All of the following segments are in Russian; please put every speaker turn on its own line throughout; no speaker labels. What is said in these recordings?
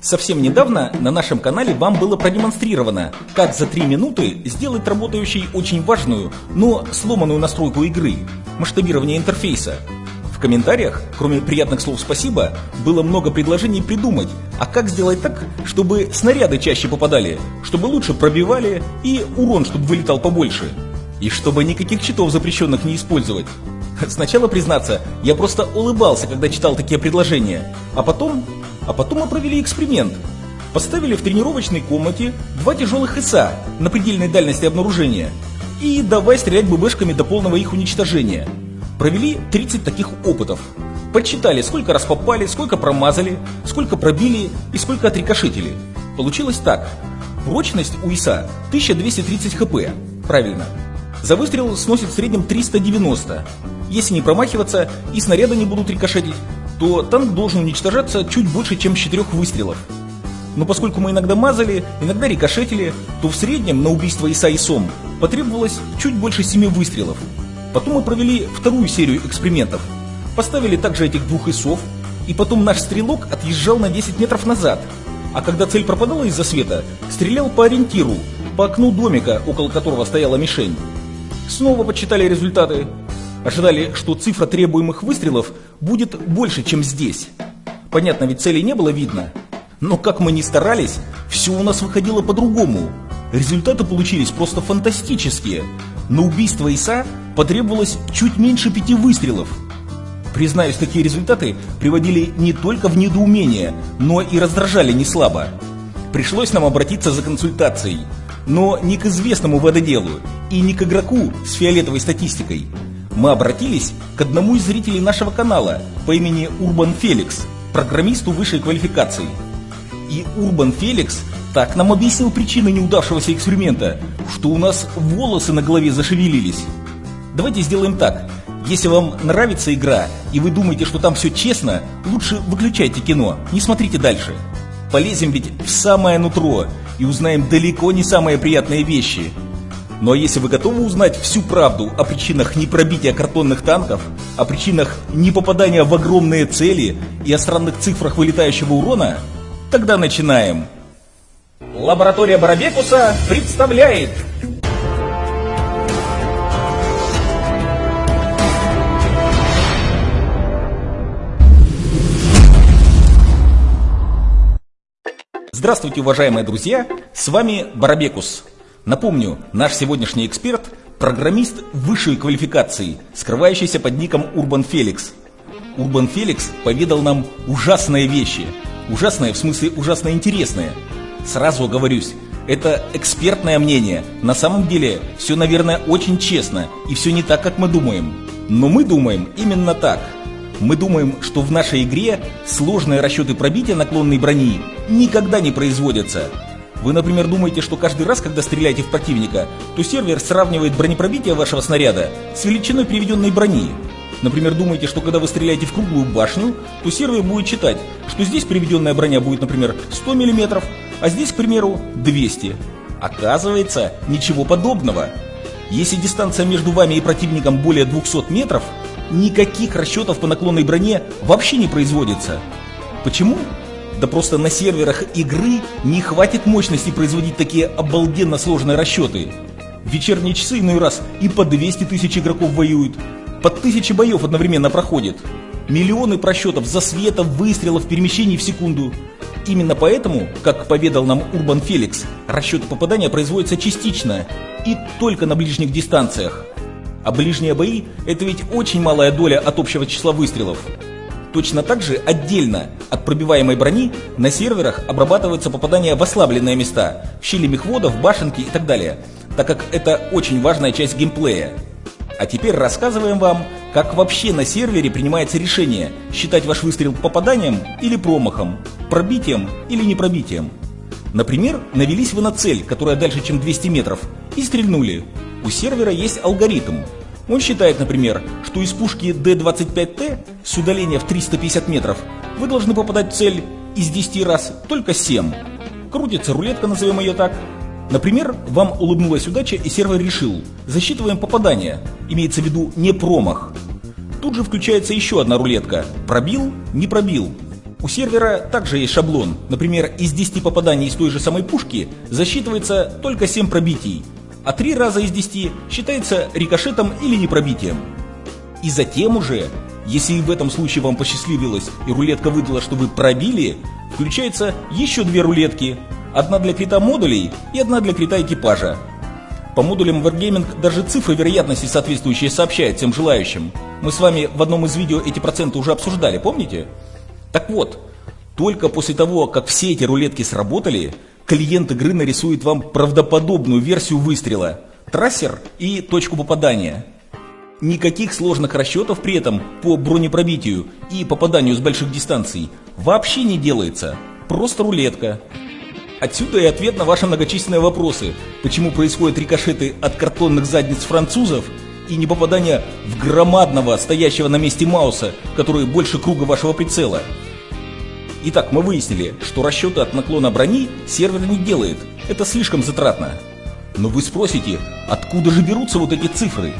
Совсем недавно на нашем канале вам было продемонстрировано, как за 3 минуты сделать работающей очень важную, но сломанную настройку игры – масштабирование интерфейса. В комментариях, кроме приятных слов «спасибо», было много предложений придумать, а как сделать так, чтобы снаряды чаще попадали, чтобы лучше пробивали и урон, чтобы вылетал побольше. И чтобы никаких читов запрещенных не использовать. Сначала, признаться, я просто улыбался, когда читал такие предложения, а потом а потом мы провели эксперимент. Поставили в тренировочной комнате два тяжелых ИСа на предельной дальности обнаружения и давай стрелять ББшками до полного их уничтожения. Провели 30 таких опытов. Подсчитали, сколько раз попали, сколько промазали, сколько пробили и сколько отрикошетили. Получилось так. Прочность у ИСа 1230 хп. Правильно. За выстрел сносит в среднем 390. Если не промахиваться и снаряды не будут рикошетить, то танк должен уничтожаться чуть больше, чем с четырех выстрелов. Но поскольку мы иногда мазали, иногда рикошетили, то в среднем на убийство Иса и Сом потребовалось чуть больше семи выстрелов. Потом мы провели вторую серию экспериментов. Поставили также этих двух ИСов, и потом наш стрелок отъезжал на 10 метров назад. А когда цель пропадала из-за света, стрелял по ориентиру, по окну домика, около которого стояла мишень. Снова подсчитали результаты. Ожидали, что цифра требуемых выстрелов будет больше, чем здесь. Понятно, ведь цели не было видно. Но как мы ни старались, все у нас выходило по-другому. Результаты получились просто фантастические. На убийство Иса потребовалось чуть меньше пяти выстрелов. Признаюсь, такие результаты приводили не только в недоумение, но и раздражали не слабо. Пришлось нам обратиться за консультацией. Но не к известному вододелу и не к игроку с фиолетовой статистикой, мы обратились к одному из зрителей нашего канала по имени Урбан Феликс, программисту высшей квалификации. И Урбан Феликс так нам объяснил причины неудавшегося эксперимента, что у нас волосы на голове зашевелились. Давайте сделаем так. Если вам нравится игра и вы думаете, что там все честно, лучше выключайте кино, не смотрите дальше. Полезем ведь в самое нутро и узнаем далеко не самые приятные вещи – но если вы готовы узнать всю правду о причинах непробития картонных танков, о причинах непопадания в огромные цели и о странных цифрах вылетающего урона, тогда начинаем. Лаборатория Барабекуса представляет Здравствуйте, уважаемые друзья! С вами Барабекус. Напомню, наш сегодняшний эксперт – программист высшей квалификации, скрывающийся под ником Урбан Феликс. Урбан Феликс поведал нам ужасные вещи. Ужасные в смысле ужасно интересные. Сразу оговорюсь, это экспертное мнение. На самом деле все, наверное, очень честно и все не так, как мы думаем. Но мы думаем именно так. Мы думаем, что в нашей игре сложные расчеты пробития наклонной брони никогда не производятся. Вы, например, думаете, что каждый раз, когда стреляете в противника, то сервер сравнивает бронепробитие вашего снаряда с величиной приведенной брони. Например, думаете, что когда вы стреляете в круглую башню, то сервер будет читать, что здесь приведенная броня будет, например, 100 мм, а здесь, к примеру, 200. Оказывается, ничего подобного. Если дистанция между вами и противником более 200 метров, никаких расчетов по наклонной броне вообще не производится. Почему? Да просто на серверах игры не хватит мощности производить такие обалденно сложные расчеты. В вечерние часы иной раз и по 200 тысяч игроков воюют, по тысяче боев одновременно проходит. Миллионы просчетов, засветов, выстрелов, перемещений в секунду. Именно поэтому, как поведал нам Урбан Феликс, расчеты попадания производятся частично и только на ближних дистанциях. А ближние бои – это ведь очень малая доля от общего числа выстрелов. Точно так же отдельно от пробиваемой брони на серверах обрабатываются попадания в ослабленные места, в щели мехводов, башенки и так далее, так как это очень важная часть геймплея. А теперь рассказываем вам, как вообще на сервере принимается решение считать ваш выстрел попаданием или промахом, пробитием или не пробитием. Например, навелись вы на цель, которая дальше, чем 200 метров, и стрельнули. У сервера есть алгоритм, он считает, например, что из пушки D-25T с удаления в 350 метров вы должны попадать в цель из 10 раз только 7. Крутится рулетка, назовем ее так. Например, вам улыбнулась удача и сервер решил, засчитываем попадание, имеется в виду не промах. Тут же включается еще одна рулетка, пробил, не пробил. У сервера также есть шаблон. Например, из 10 попаданий из той же самой пушки засчитывается только 7 пробитий, а 3 раза из 10 считается рикошетом или непробитием. И затем уже, если в этом случае вам посчастливилось и рулетка выдала, что вы пробили, включается еще две рулетки. Одна для крита модулей и одна для крита экипажа. По модулям Wargaming даже цифры вероятности соответствующие сообщает всем желающим. Мы с вами в одном из видео эти проценты уже обсуждали, помните? Так вот, только после того, как все эти рулетки сработали, клиент игры нарисует вам правдоподобную версию выстрела, трассер и точку попадания. Никаких сложных расчетов при этом по бронепробитию и попаданию с больших дистанций вообще не делается. Просто рулетка. Отсюда и ответ на ваши многочисленные вопросы, почему происходят рикошеты от картонных задниц французов и не попадание в громадного, стоящего на месте Мауса, который больше круга вашего прицела. Итак, мы выяснили, что расчеты от наклона брони сервер не делает, это слишком затратно. Но вы спросите, откуда же берутся вот эти цифры?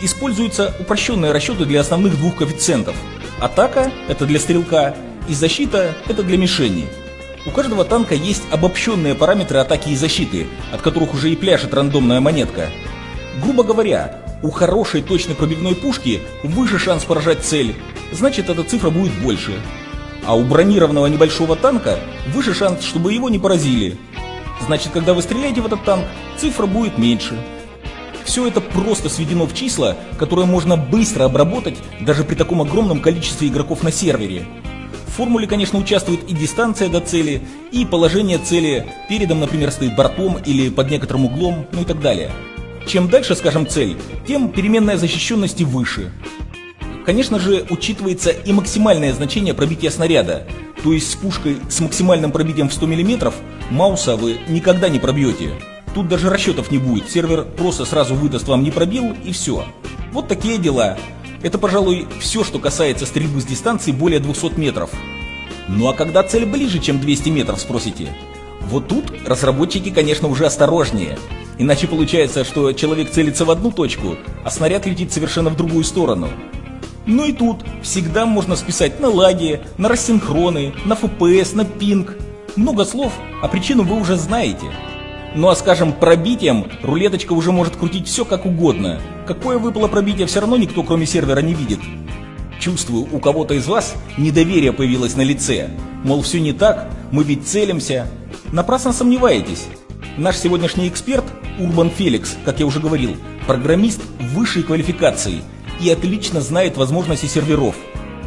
Используются упрощенные расчеты для основных двух коэффициентов. Атака – это для стрелка, и защита – это для мишени. У каждого танка есть обобщенные параметры атаки и защиты, от которых уже и пляшет рандомная монетка. Грубо говоря, у хорошей точной пробивной пушки выше шанс поражать цель, значит эта цифра будет больше. А у бронированного небольшого танка выше шанс, чтобы его не поразили. Значит, когда вы стреляете в этот танк, цифра будет меньше. Все это просто сведено в числа, которые можно быстро обработать даже при таком огромном количестве игроков на сервере. В формуле, конечно, участвует и дистанция до цели, и положение цели передом, например, стоит бортом или под некоторым углом, ну и так далее. Чем дальше, скажем, цель, тем переменная защищенности выше. Конечно же, учитывается и максимальное значение пробития снаряда, то есть с пушкой с максимальным пробитием в 100 мм Мауса вы никогда не пробьете. Тут даже расчетов не будет, сервер просто сразу выдаст вам не пробил и все. Вот такие дела. Это, пожалуй, все, что касается стрельбы с дистанции более 200 метров. Ну а когда цель ближе, чем 200 метров, спросите? Вот тут разработчики, конечно, уже осторожнее. Иначе получается, что человек целится в одну точку, а снаряд летит совершенно в другую сторону. Ну и тут всегда можно списать на лаги, на рассинхроны, на FPS, на пинг. Много слов, а причину вы уже знаете. Ну а скажем, пробитием рулеточка уже может крутить все как угодно. Какое выпало пробитие все равно никто кроме сервера не видит. Чувствую, у кого-то из вас недоверие появилось на лице. Мол, все не так, мы ведь целимся. Напрасно сомневаетесь. Наш сегодняшний эксперт, Урбан Феликс, как я уже говорил, программист высшей квалификации и отлично знает возможности серверов.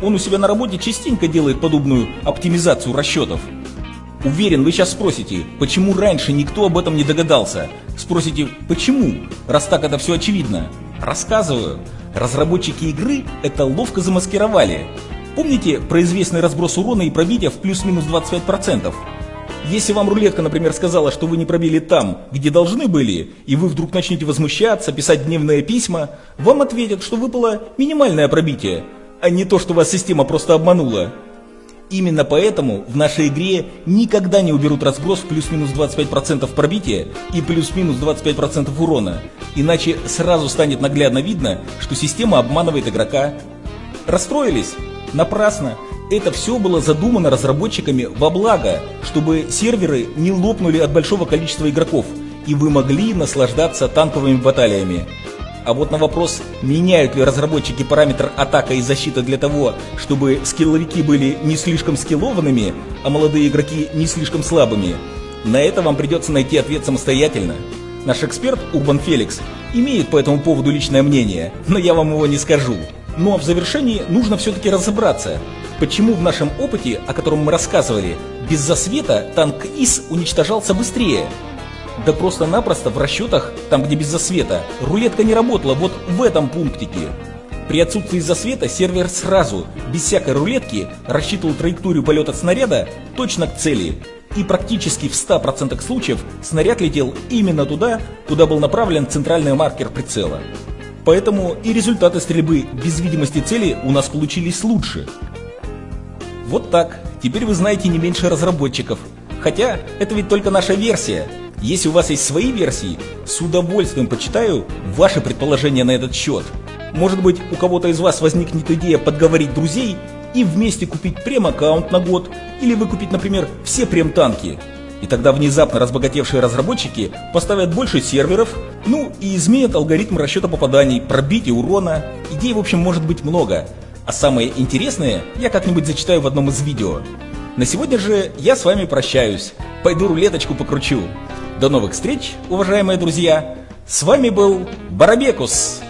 Он у себя на работе частенько делает подобную оптимизацию расчетов. Уверен, вы сейчас спросите, почему раньше никто об этом не догадался? Спросите, почему, раз так это все очевидно? Рассказываю. Разработчики игры это ловко замаскировали. Помните про известный разброс урона и пробития в плюс-минус 25%? Если вам рулетка, например, сказала, что вы не пробили там, где должны были, и вы вдруг начнете возмущаться, писать дневные письма, вам ответят, что выпало минимальное пробитие, а не то, что вас система просто обманула. Именно поэтому в нашей игре никогда не уберут разброс в плюс-минус 25% пробития и плюс-минус 25% урона, иначе сразу станет наглядно видно, что система обманывает игрока. Расстроились? Напрасно. Это все было задумано разработчиками во благо, чтобы серверы не лопнули от большого количества игроков, и вы могли наслаждаться танковыми баталиями. А вот на вопрос, меняют ли разработчики параметр атака и защита для того, чтобы скилловики были не слишком скиллованными, а молодые игроки не слишком слабыми, на это вам придется найти ответ самостоятельно. Наш эксперт Урбан Феликс имеет по этому поводу личное мнение, но я вам его не скажу. Ну а в завершении нужно все-таки разобраться, почему в нашем опыте, о котором мы рассказывали, без засвета танк ИС уничтожался быстрее, да просто-напросто в расчетах, там где без засвета, рулетка не работала вот в этом пунктике. При отсутствии засвета сервер сразу, без всякой рулетки, рассчитывал траекторию полета снаряда точно к цели. И практически в 100% случаев снаряд летел именно туда, куда был направлен центральный маркер прицела. Поэтому и результаты стрельбы без видимости цели у нас получились лучше. Вот так. Теперь вы знаете не меньше разработчиков. Хотя, это ведь только наша версия. Если у вас есть свои версии, с удовольствием почитаю ваши предположения на этот счет. Может быть, у кого-то из вас возникнет идея подговорить друзей и вместе купить прем-аккаунт на год или выкупить, например, все прем-танки. И тогда внезапно разбогатевшие разработчики поставят больше серверов, ну и изменят алгоритм расчета попаданий, пробития урона. Идей, в общем, может быть много. А самые интересные я как-нибудь зачитаю в одном из видео. На сегодня же я с вами прощаюсь. Пойду рулеточку покручу. До новых встреч, уважаемые друзья. С вами был Барабекус.